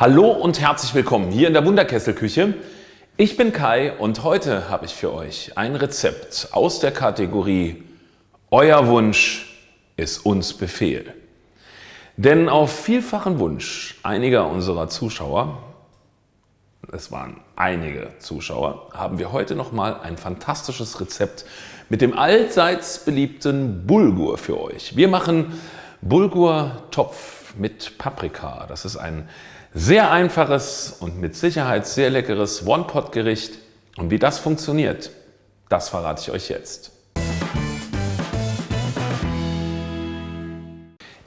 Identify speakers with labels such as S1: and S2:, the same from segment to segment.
S1: Hallo und herzlich willkommen hier in der Wunderkesselküche. Ich bin Kai und heute habe ich für euch ein Rezept aus der Kategorie Euer Wunsch ist uns Befehl. Denn auf vielfachen Wunsch einiger unserer Zuschauer, es waren einige Zuschauer, haben wir heute nochmal ein fantastisches Rezept mit dem allseits beliebten Bulgur für euch. Wir machen Bulgur-Topf mit Paprika. Das ist ein sehr einfaches und mit Sicherheit sehr leckeres One-Pot-Gericht. Und wie das funktioniert, das verrate ich euch jetzt.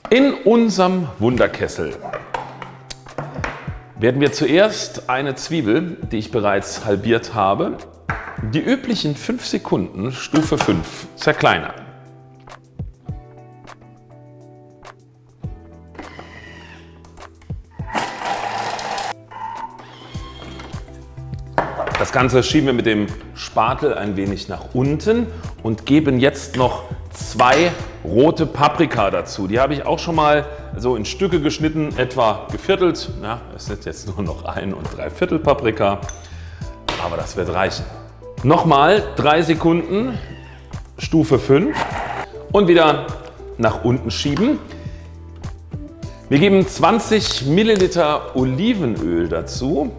S1: In unserem Wunderkessel werden wir zuerst eine Zwiebel, die ich bereits halbiert habe, die üblichen 5 Sekunden Stufe 5 zerkleinern. Das Ganze schieben wir mit dem Spatel ein wenig nach unten und geben jetzt noch zwei rote Paprika dazu. Die habe ich auch schon mal so in Stücke geschnitten, etwa geviertelt. Ja, es sind jetzt nur noch ein und drei Viertel Paprika, aber das wird reichen. Nochmal drei Sekunden, Stufe 5 und wieder nach unten schieben. Wir geben 20 Milliliter Olivenöl dazu.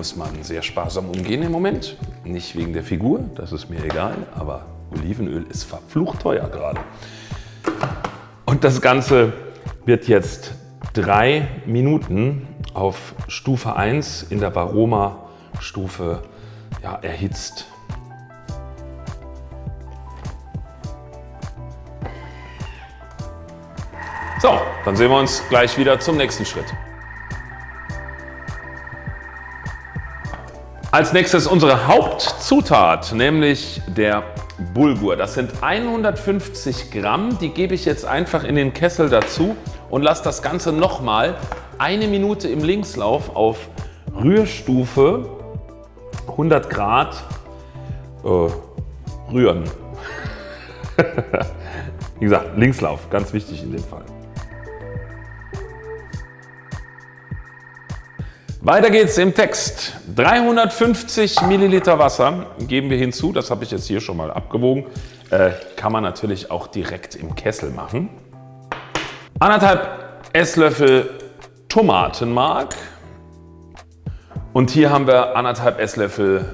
S1: Muss man sehr sparsam umgehen im Moment. Nicht wegen der Figur, das ist mir egal, aber Olivenöl ist verflucht teuer gerade. Und das Ganze wird jetzt drei Minuten auf Stufe 1 in der Varoma-Stufe ja, erhitzt. So, dann sehen wir uns gleich wieder zum nächsten Schritt. Als nächstes unsere Hauptzutat, nämlich der Bulgur. Das sind 150 Gramm, die gebe ich jetzt einfach in den Kessel dazu und lasse das Ganze nochmal eine Minute im Linkslauf auf Rührstufe 100 Grad äh, rühren. Wie gesagt, Linkslauf, ganz wichtig in dem Fall. Weiter geht's im Text. 350 Milliliter Wasser geben wir hinzu. Das habe ich jetzt hier schon mal abgewogen. Äh, kann man natürlich auch direkt im Kessel machen. Anderthalb Esslöffel Tomatenmark. Und hier haben wir anderthalb Esslöffel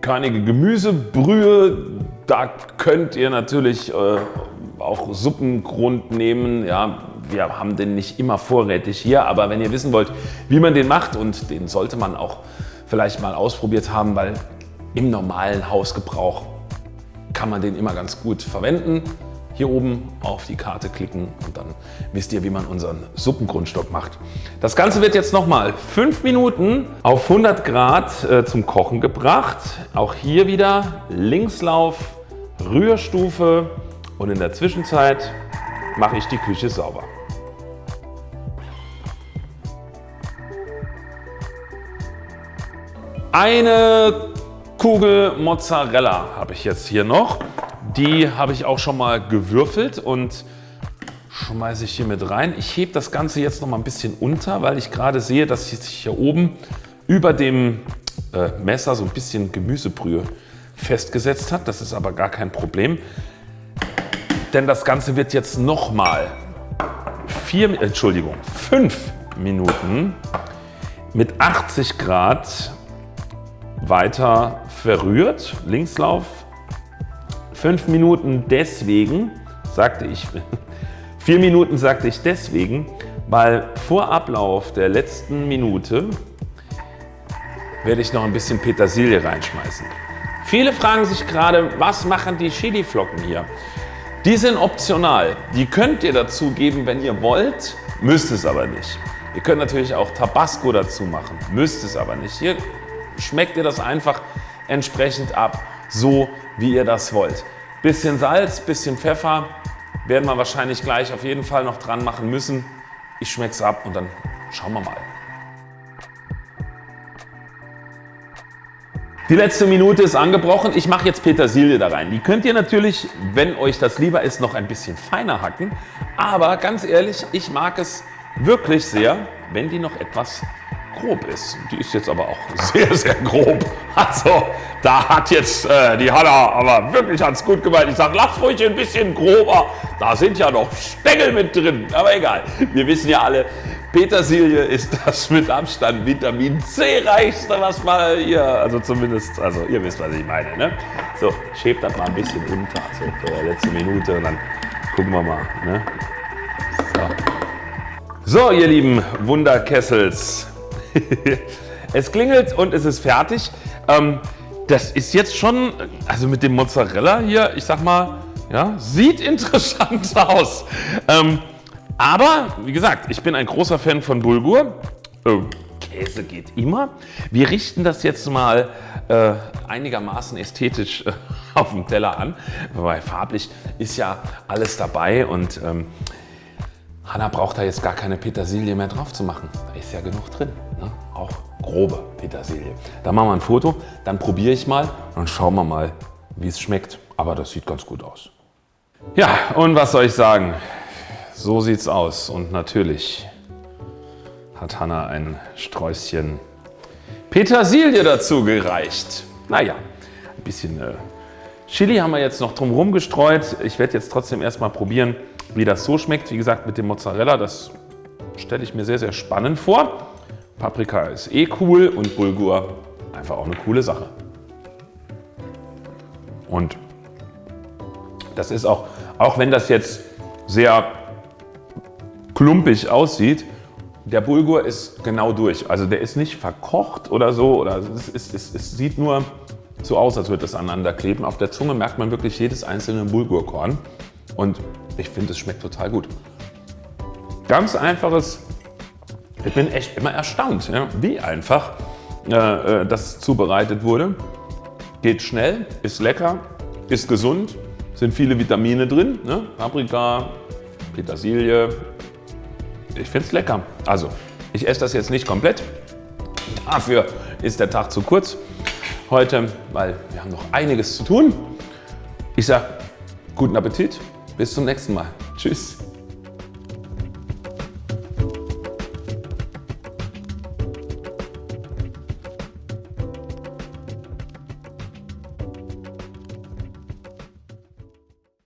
S1: körnige Gemüsebrühe. Da könnt ihr natürlich äh, auch Suppengrund nehmen. Ja, wir haben den nicht immer vorrätig hier, aber wenn ihr wissen wollt, wie man den macht und den sollte man auch vielleicht mal ausprobiert haben, weil im normalen Hausgebrauch kann man den immer ganz gut verwenden. Hier oben auf die Karte klicken und dann wisst ihr, wie man unseren Suppengrundstock macht. Das Ganze wird jetzt nochmal 5 Minuten auf 100 Grad äh, zum Kochen gebracht. Auch hier wieder Linkslauf, Rührstufe und in der Zwischenzeit mache ich die Küche sauber. Eine Kugel Mozzarella habe ich jetzt hier noch. Die habe ich auch schon mal gewürfelt und schmeiße ich hier mit rein. Ich hebe das Ganze jetzt noch mal ein bisschen unter, weil ich gerade sehe, dass sich hier oben über dem äh, Messer so ein bisschen Gemüsebrühe festgesetzt hat. Das ist aber gar kein Problem, denn das Ganze wird jetzt noch mal vier, Entschuldigung, fünf Minuten mit 80 Grad weiter verrührt, Linkslauf. Fünf Minuten deswegen, sagte ich, vier Minuten sagte ich deswegen, weil vor Ablauf der letzten Minute werde ich noch ein bisschen Petersilie reinschmeißen. Viele fragen sich gerade, was machen die Chiliflocken hier? Die sind optional. Die könnt ihr dazu geben, wenn ihr wollt, müsst es aber nicht. Ihr könnt natürlich auch Tabasco dazu machen, müsst es aber nicht. Hier schmeckt ihr das einfach entsprechend ab, so wie ihr das wollt. Bisschen Salz, bisschen Pfeffer werden wir wahrscheinlich gleich auf jeden Fall noch dran machen müssen. Ich schmecke es ab und dann schauen wir mal. Die letzte Minute ist angebrochen. Ich mache jetzt Petersilie da rein. Die könnt ihr natürlich, wenn euch das lieber ist, noch ein bisschen feiner hacken. Aber ganz ehrlich, ich mag es wirklich sehr, wenn die noch etwas grob ist. Die ist jetzt aber auch sehr, sehr grob. Also da hat jetzt äh, die Hanna aber wirklich hat's gut gemeint. Ich sage, lass ruhig ein bisschen grober. Da sind ja noch Stängel mit drin. Aber egal. Wir wissen ja alle, Petersilie ist das mit Abstand Vitamin C reichste, was mal hier, also zumindest, also ihr wisst, was ich meine. Ne? So, schäbt das mal ein bisschen unter, so für die letzte Minute und dann gucken wir mal. Ne? So. so, ihr lieben Wunderkessels. Es klingelt und es ist fertig. Ähm, das ist jetzt schon, also mit dem Mozzarella hier, ich sag mal, ja, sieht interessant aus. Ähm, aber wie gesagt, ich bin ein großer Fan von Bulgur. Oh, Käse geht immer. Wir richten das jetzt mal äh, einigermaßen ästhetisch äh, auf dem Teller an, weil farblich ist ja alles dabei und ähm, Hanna braucht da jetzt gar keine Petersilie mehr drauf zu machen. Da ist ja genug drin, ne? auch grobe Petersilie. Da machen wir ein Foto, dann probiere ich mal und schauen wir mal, wie es schmeckt. Aber das sieht ganz gut aus. Ja, und was soll ich sagen? So sieht's aus und natürlich hat Hanna ein Sträußchen Petersilie dazu gereicht. Naja, ein bisschen äh, Chili haben wir jetzt noch drumherum gestreut. Ich werde jetzt trotzdem erstmal probieren, wie das so schmeckt. Wie gesagt, mit dem Mozzarella, das stelle ich mir sehr, sehr spannend vor. Paprika ist eh cool und Bulgur einfach auch eine coole Sache. Und das ist auch, auch wenn das jetzt sehr klumpig aussieht, der Bulgur ist genau durch. Also der ist nicht verkocht oder so. Oder es, ist, es, es sieht nur so aus, als würde es aneinander kleben. Auf der Zunge merkt man wirklich jedes einzelne Bulgurkorn. Und ich finde, es schmeckt total gut. Ganz einfaches, ich bin echt immer erstaunt, ja, wie einfach äh, äh das zubereitet wurde. Geht schnell, ist lecker, ist gesund, sind viele Vitamine drin. Ne? Paprika, Petersilie, ich finde es lecker. Also, ich esse das jetzt nicht komplett. Dafür ist der Tag zu kurz heute, weil wir haben noch einiges zu tun. Ich sage guten Appetit, bis zum nächsten Mal. Tschüss.